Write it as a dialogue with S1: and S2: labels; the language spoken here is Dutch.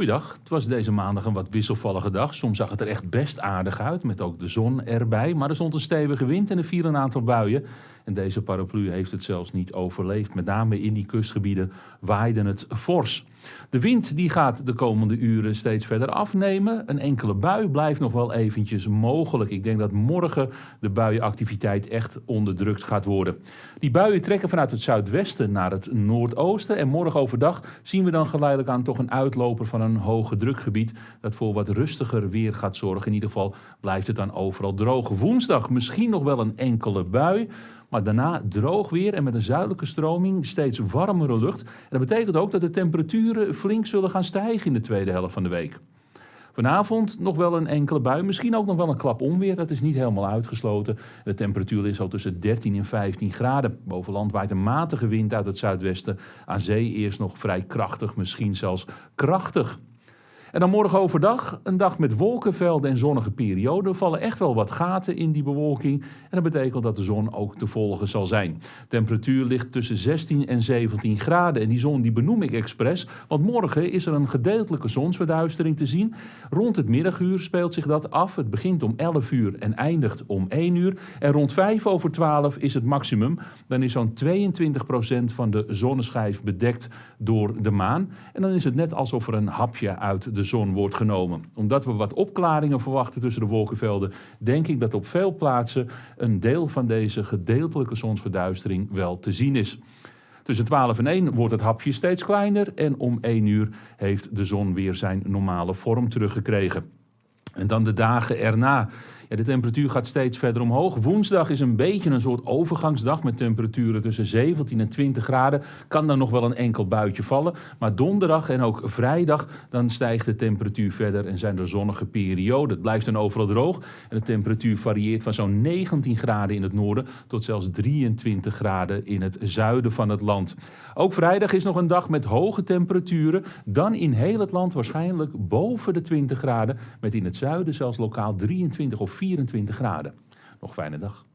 S1: Goeiedag, het was deze maandag een wat wisselvallige dag. Soms zag het er echt best aardig uit, met ook de zon erbij. Maar er stond een stevige wind en er viel een aantal buien. En deze paraplu heeft het zelfs niet overleefd. Met name in die kustgebieden waaide het fors. De wind die gaat de komende uren steeds verder afnemen. Een enkele bui blijft nog wel eventjes mogelijk. Ik denk dat morgen de buienactiviteit echt onderdrukt gaat worden. Die buien trekken vanuit het zuidwesten naar het noordoosten. En morgen overdag zien we dan geleidelijk aan toch een uitloper van een hoge drukgebied. Dat voor wat rustiger weer gaat zorgen. In ieder geval blijft het dan overal droog. Woensdag misschien nog wel een enkele bui. Maar daarna droog weer en met een zuidelijke stroming steeds warmere lucht. En dat betekent ook dat de temperaturen flink zullen gaan stijgen in de tweede helft van de week. Vanavond nog wel een enkele bui, misschien ook nog wel een klap onweer. Dat is niet helemaal uitgesloten. De temperatuur is al tussen 13 en 15 graden. Boven land waait een matige wind uit het zuidwesten. Aan zee eerst nog vrij krachtig, misschien zelfs krachtig. En dan morgen overdag, een dag met wolkenvelden en zonnige perioden, vallen echt wel wat gaten in die bewolking. En dat betekent dat de zon ook te volgen zal zijn. Temperatuur ligt tussen 16 en 17 graden. En die zon die benoem ik expres, want morgen is er een gedeeltelijke zonsverduistering te zien. Rond het middaguur speelt zich dat af. Het begint om 11 uur en eindigt om 1 uur. En rond 5 over 12 is het maximum. Dan is zo'n 22% van de zonneschijf bedekt door de maan. En dan is het net alsof er een hapje uit de de zon wordt genomen. Omdat we wat opklaringen verwachten tussen de wolkenvelden, denk ik dat op veel plaatsen een deel van deze gedeeltelijke zonsverduistering wel te zien is. Tussen 12 en 1 wordt het hapje steeds kleiner en om 1 uur heeft de zon weer zijn normale vorm teruggekregen. En dan de dagen erna de temperatuur gaat steeds verder omhoog. Woensdag is een beetje een soort overgangsdag met temperaturen tussen 17 en 20 graden. Kan dan nog wel een enkel buitje vallen. Maar donderdag en ook vrijdag dan stijgt de temperatuur verder en zijn er zonnige perioden. Het blijft dan overal droog en de temperatuur varieert van zo'n 19 graden in het noorden tot zelfs 23 graden in het zuiden van het land. Ook vrijdag is nog een dag met hoge temperaturen. Dan in heel het land waarschijnlijk boven de 20 graden. Met in het zuiden zelfs lokaal 23 of 24 graden. Nog fijne dag.